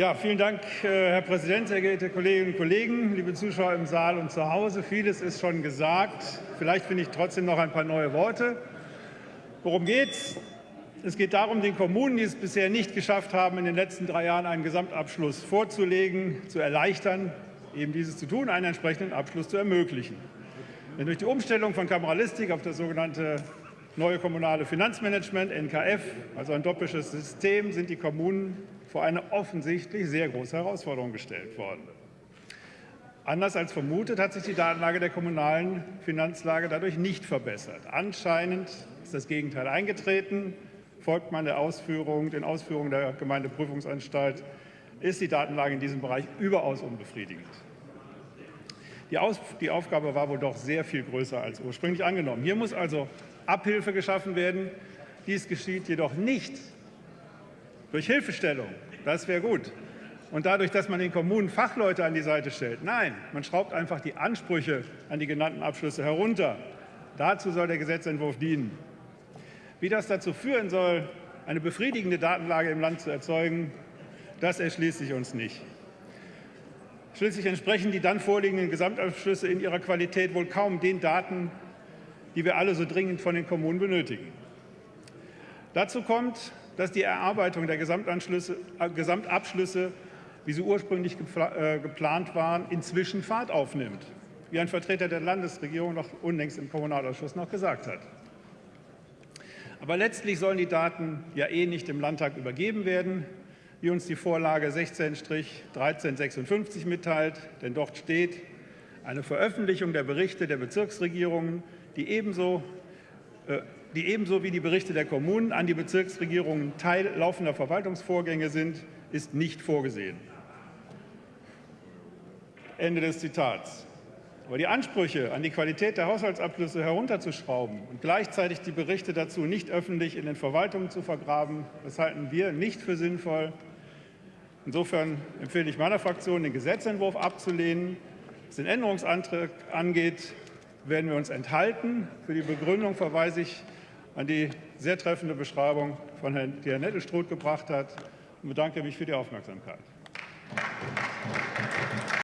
Ja, vielen Dank, äh, Herr Präsident, sehr geehrte Kolleginnen und Kollegen, liebe Zuschauer im Saal und zu Hause. Vieles ist schon gesagt. Vielleicht finde ich trotzdem noch ein paar neue Worte. Worum geht's? Es geht darum, den Kommunen, die es bisher nicht geschafft haben, in den letzten drei Jahren einen Gesamtabschluss vorzulegen, zu erleichtern, eben dieses zu tun, einen entsprechenden Abschluss zu ermöglichen. Denn durch die Umstellung von Kameralistik auf das sogenannte neue kommunale Finanzmanagement, NKF, also ein doppeltes System, sind die Kommunen vor eine offensichtlich sehr große Herausforderung gestellt worden. Anders als vermutet hat sich die Datenlage der kommunalen Finanzlage dadurch nicht verbessert. Anscheinend ist das Gegenteil eingetreten. Folgt man der Ausführung, den Ausführungen der Gemeindeprüfungsanstalt, ist die Datenlage in diesem Bereich überaus unbefriedigend. Die, Aus die Aufgabe war wohl doch sehr viel größer als ursprünglich angenommen. Hier muss also Abhilfe geschaffen werden. Dies geschieht jedoch nicht durch Hilfestellung. Das wäre gut. Und dadurch, dass man den Kommunen Fachleute an die Seite stellt. Nein, man schraubt einfach die Ansprüche an die genannten Abschlüsse herunter. Dazu soll der Gesetzentwurf dienen. Wie das dazu führen soll, eine befriedigende Datenlage im Land zu erzeugen, das erschließt sich uns nicht. Schließlich entsprechen die dann vorliegenden Gesamtabschlüsse in ihrer Qualität wohl kaum den Daten, die wir alle so dringend von den Kommunen benötigen. Dazu kommt, dass die Erarbeitung der äh, Gesamtabschlüsse, wie sie ursprünglich äh, geplant waren, inzwischen Fahrt aufnimmt, wie ein Vertreter der Landesregierung noch unlängst im Kommunalausschuss noch gesagt hat. Aber letztlich sollen die Daten ja eh nicht im Landtag übergeben werden, wie uns die Vorlage 16-1356 mitteilt. Denn dort steht, eine Veröffentlichung der Berichte der Bezirksregierungen die ebenso, äh, die ebenso wie die Berichte der Kommunen an die Bezirksregierungen Teil laufender Verwaltungsvorgänge sind, ist nicht vorgesehen. Ende des Zitats. Aber die Ansprüche an die Qualität der Haushaltsabschlüsse herunterzuschrauben und gleichzeitig die Berichte dazu nicht öffentlich in den Verwaltungen zu vergraben, das halten wir nicht für sinnvoll. Insofern empfehle ich meiner Fraktion, den Gesetzentwurf abzulehnen. Was den Änderungsantrag angeht, werden wir uns enthalten. Für die Begründung verweise ich an die sehr treffende Beschreibung, von Herrn, die Herr Nettelstruth gebracht hat, und bedanke mich für die Aufmerksamkeit.